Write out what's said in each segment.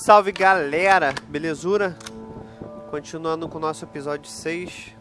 Salve galera, belezura? Continuando com o nosso episódio 6,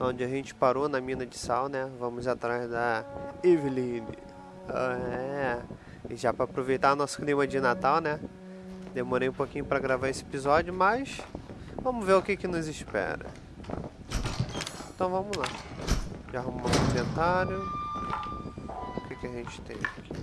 onde a gente parou na mina de sal, né? Vamos atrás da Evelyn. É. E já para aproveitar nosso clima de Natal, né? Demorei um pouquinho para gravar esse episódio, mas vamos ver o que, que nos espera. Então vamos lá. Já arrumamos o inventário. O que, que a gente tem aqui?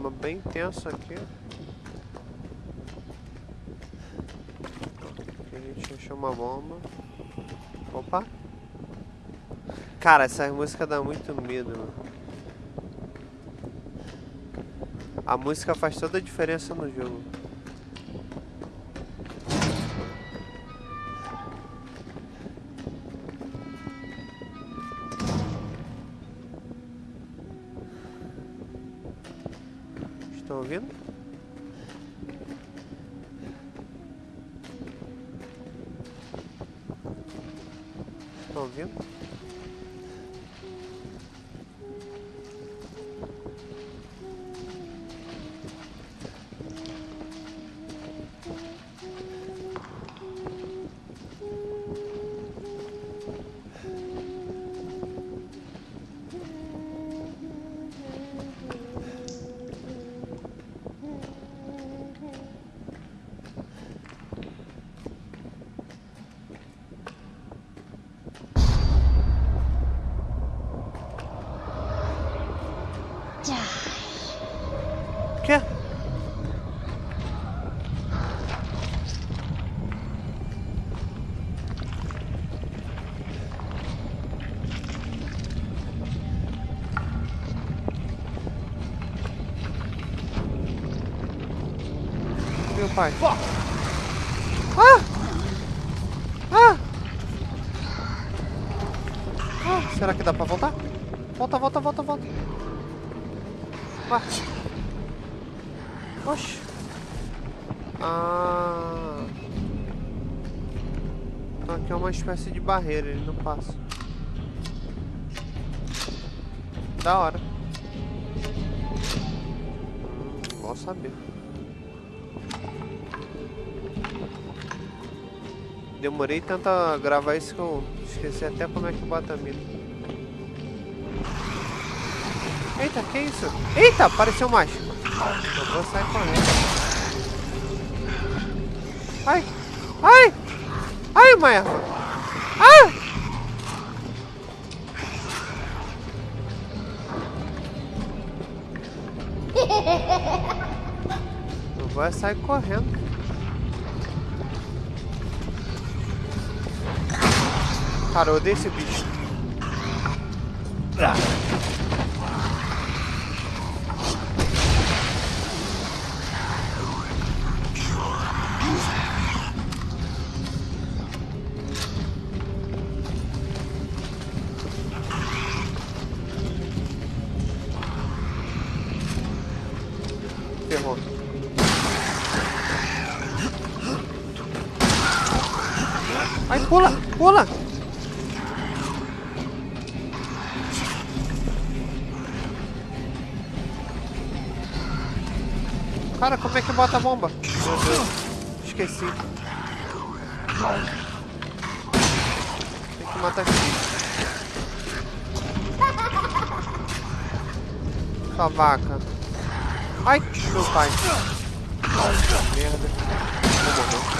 Clima bem tenso aqui. Aqui a gente achou uma bomba. Opa! Cara, essa música dá muito medo, mano. A música faz toda a diferença no jogo. Ouvindo? Pai. Ah! Ah! Ah! Será que dá pra voltar? Volta, volta, volta, volta. Ah. Oxi. Ah. Então aqui é uma espécie de barreira, ele não passa. Da hora. Hum, bom saber. Demorei tanto a gravar isso que eu esqueci até como é que bota a mira. Eita, que isso? Eita, apareceu mais. Eu vou sair correndo. Ai! Ai! Ai, erva! Ai! Eu vou sair correndo. Cara, eu odeio esse bicho. Ai, pula, pula! Cara, como é que bota a bomba? Meu Deus, esqueci. Tem que matar bicho. Sua vaca. Ai, meu pai. Merda. Vou morrer.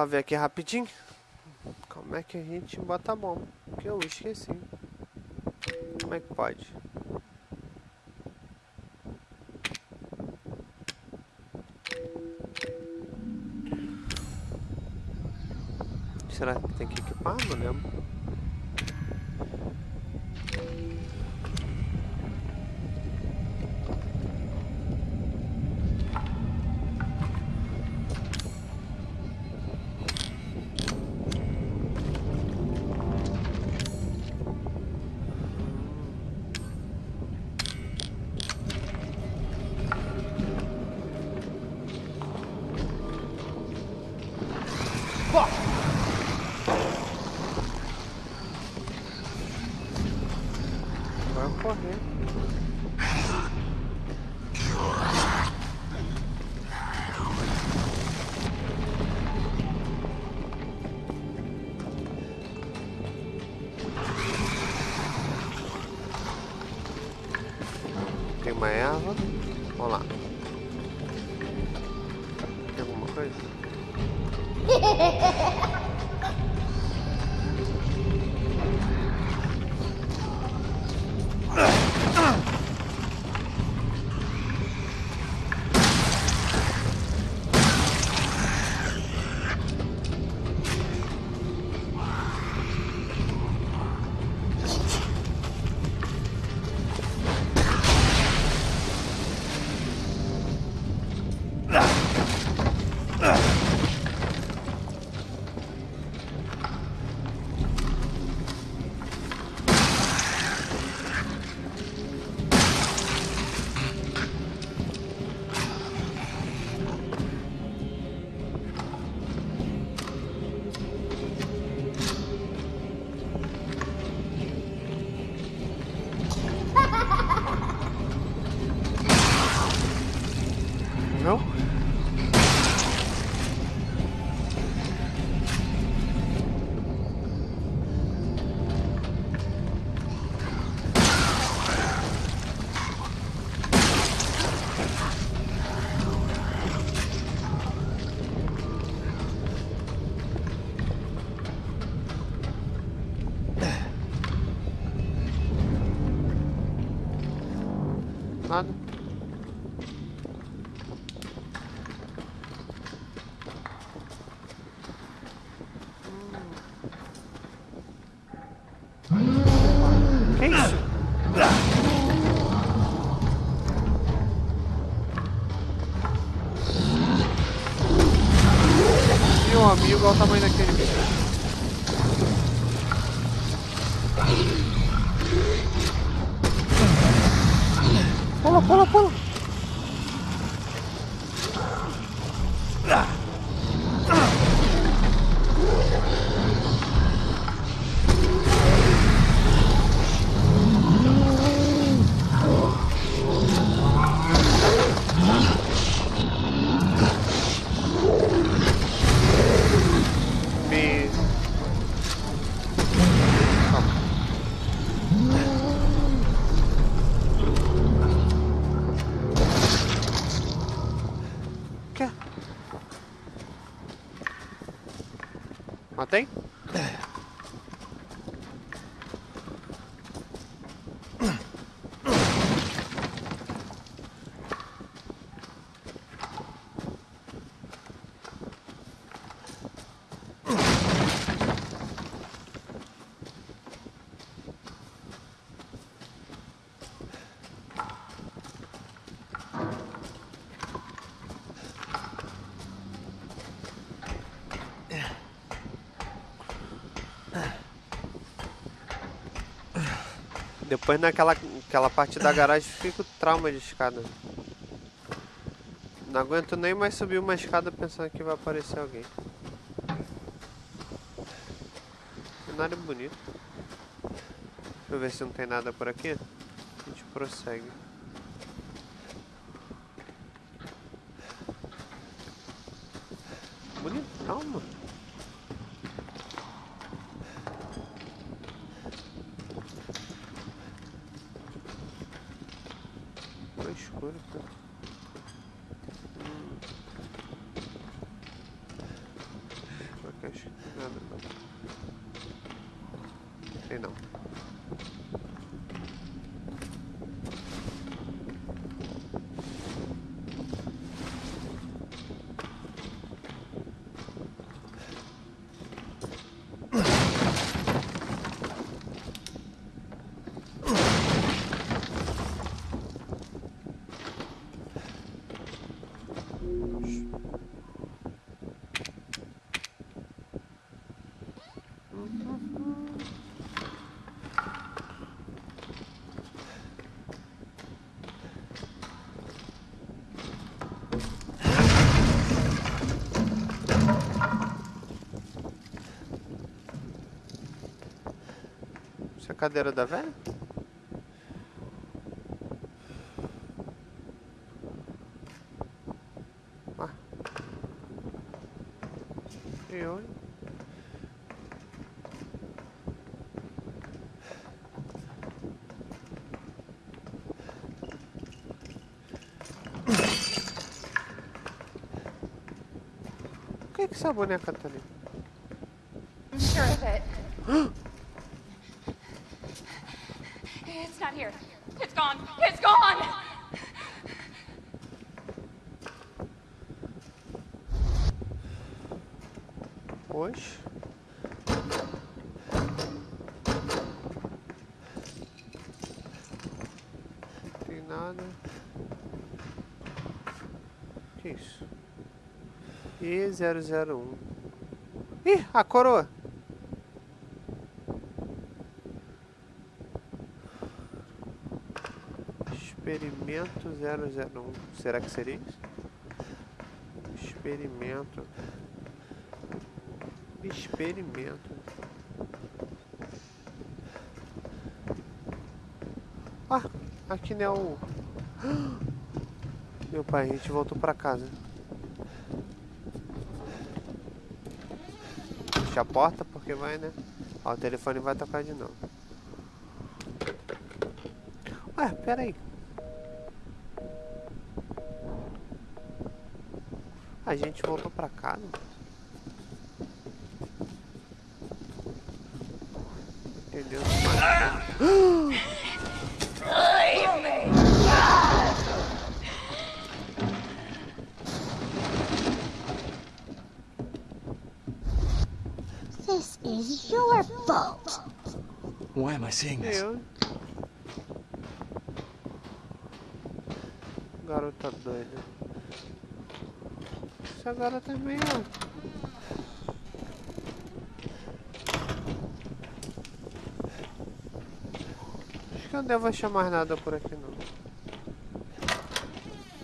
Só ver aqui rapidinho. Como é que a gente bota a bomba? Que eu esqueci. Como é que pode? Será que tem que equipar? Não lembro. Igual o Depois naquela aquela parte da garagem fica o trauma de escada. Não aguento nem mais subir uma escada pensando que vai aparecer alguém. Cenário bonito. Deixa eu ver se não tem nada por aqui. A gente prossegue. escuro cadeira da velha? Ah. E olha. Por que, que essa boneca tá ali? I'm sure of it. It's not here. It's gone. It's gone! Oxe. Não tem nada. Que isso? E001. Ih, a coroa! Experimento 001. Será que seria isso? Experimento. Experimento. Ah, aqui não é o. Meu pai, a gente voltou pra casa. Fecha a porta porque vai, né? Ó, o telefone vai tocar de novo. Ué, pera aí. A gente voltou pra casa. Entendeu? This is your fault. Why am I seeing this? Garota doida. Garota é meio. Acho que eu não devo achar mais nada por aqui não.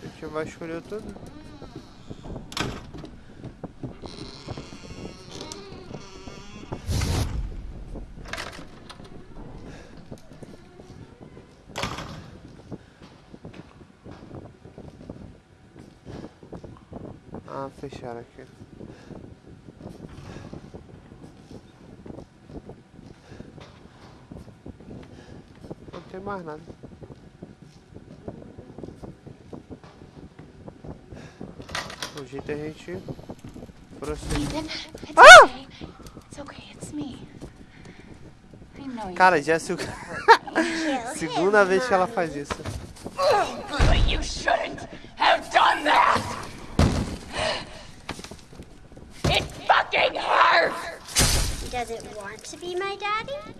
A gente vai escolher tudo. Ah, fecharam aqui. Não tem mais nada. O jeito é a gente prosseguir. Know you. Cara, já é segunda vez que ela faz isso. You shouldn't Doesn't want to be my daddy?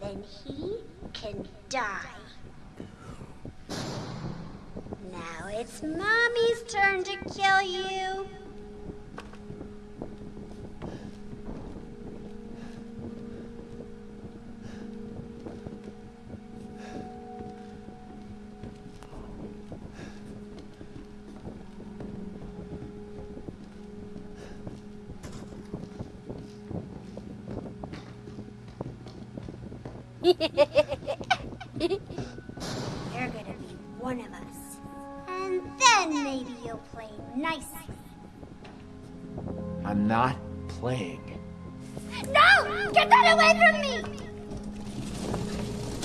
Then he can die. Now it's Mommy's turn to kill you. You're gonna be one of us. And then maybe you'll play nicely. I'm not playing. No! Get that away from me!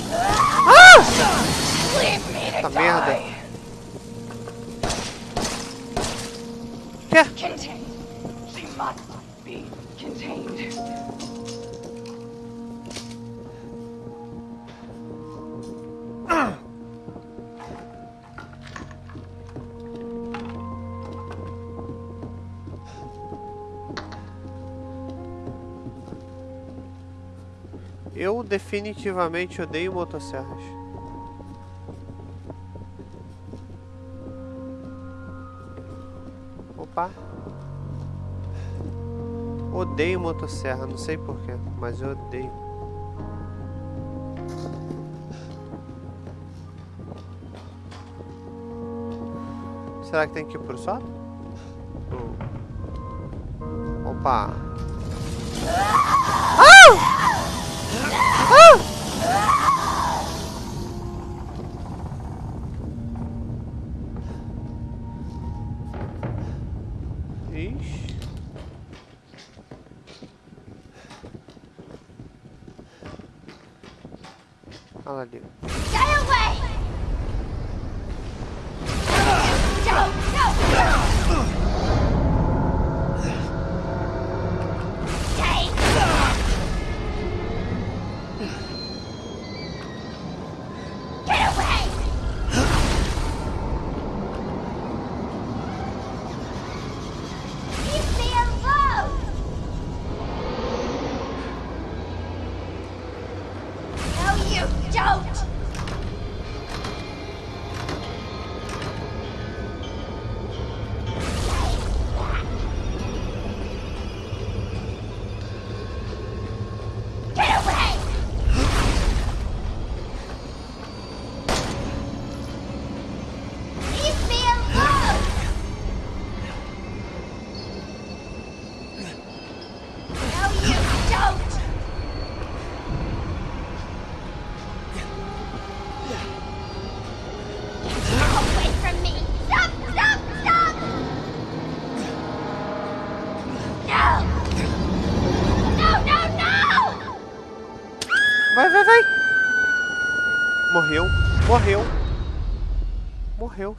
Ah! Leave me to die! merda. Quê? She must be contained. Eu definitivamente odeio motosserras. Opa. Odeio motosserra, não sei porquê, mas eu odeio. Será que tem que ir pro sótão? Opa! Olha lá.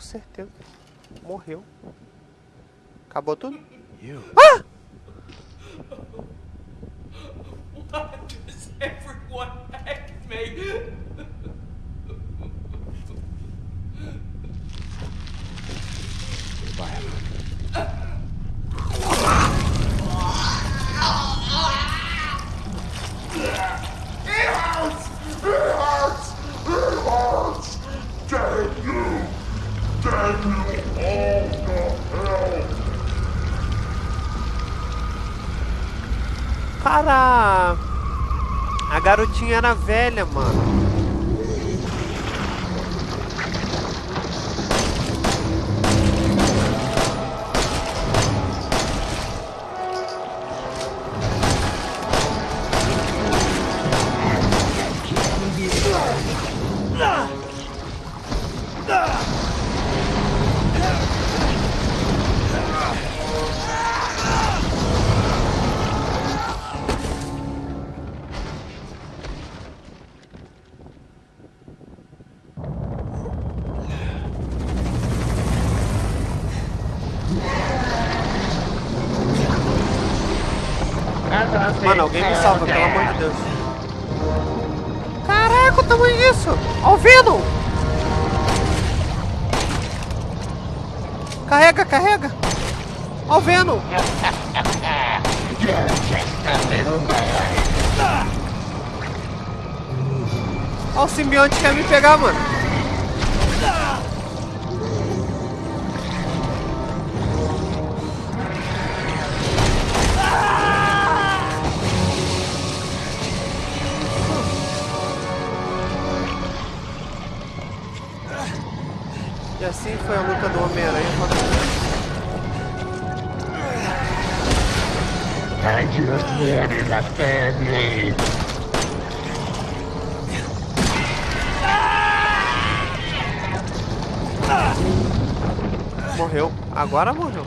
Certeza. Morreu. Acabou tudo? Ah! Why does everyone hate me? Goodbye. Cara, a garotinha era velha, mano. Mano, alguém me salva, pelo amor de Deus. Caraca, o tamanho disso! Ó o Venom! Carrega, carrega! Ó o Venom! Ó o simbionte que quer me pegar, mano! Assim foi a luta do Homem-Aranha contra o I just wanted a family. Morreu. Agora morreu.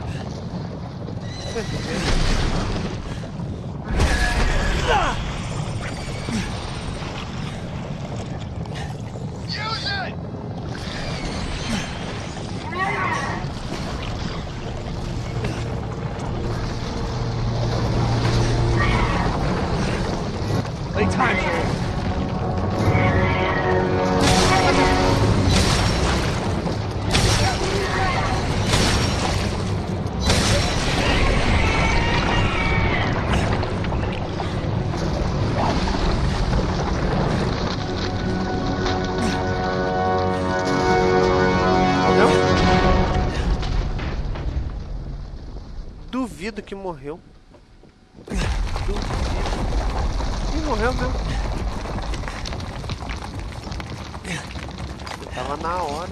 Que morreu. Ih, morreu mesmo. Tava na hora.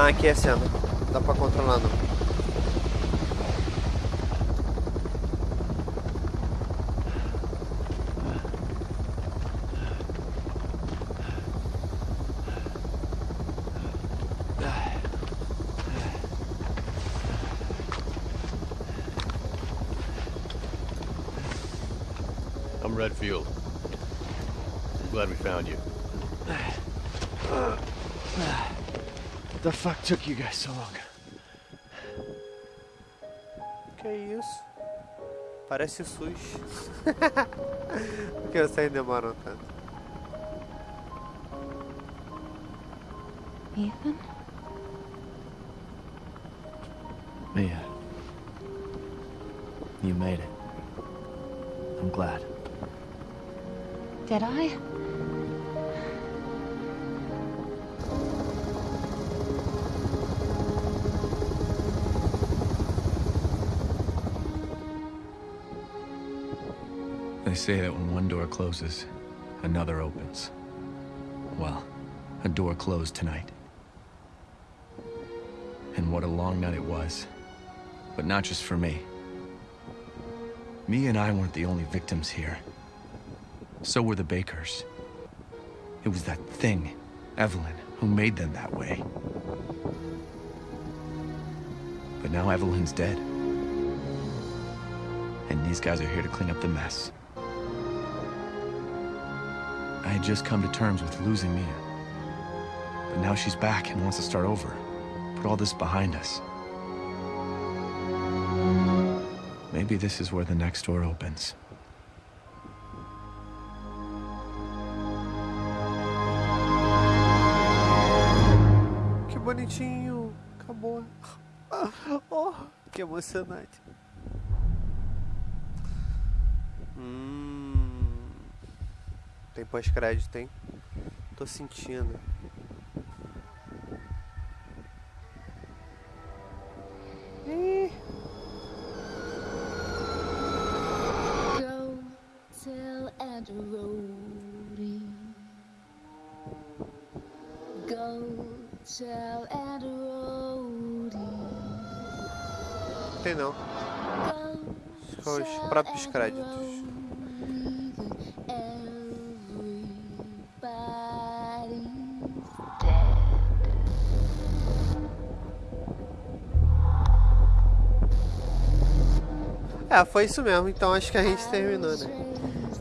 Não, aqui é cena. Dá pra controlar não. I'm Redfield. Glad we found you. The fuck took you guys so long? Que isso? Parece SUS. Por que vocês demoram tanto? Ethan? Say that when one door closes, another opens. Well, a door closed tonight. And what a long night it was. But not just for me. Me and I weren't the only victims here. So were the Bakers. It was that thing, Evelyn, who made them that way. But now Evelyn's dead. And these guys are here to clean up the mess. I had just come to terms with losing Mia. But now she's back and wants to start over. Put all this behind us. Maybe this is where the next door opens. Que bonitinho. Acabou. Oh, que emocionante. Hum. Tem pós-crédito, hein? Tô sentindo. Ih, tem não. Só os próprios créditos. É, foi isso mesmo. Então acho que a gente terminou, né?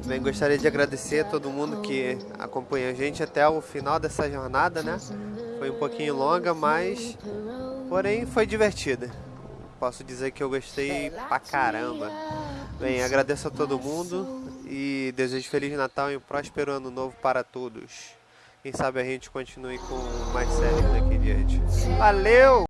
Bem, gostaria de agradecer a todo mundo que acompanha a gente até o final dessa jornada, né? Foi um pouquinho longa, mas porém foi divertida. Posso dizer que eu gostei pra caramba. Bem, agradeço a todo mundo e desejo Feliz Natal e um próspero ano novo para todos. Quem sabe a gente continue com mais séries daqui em diante. Valeu!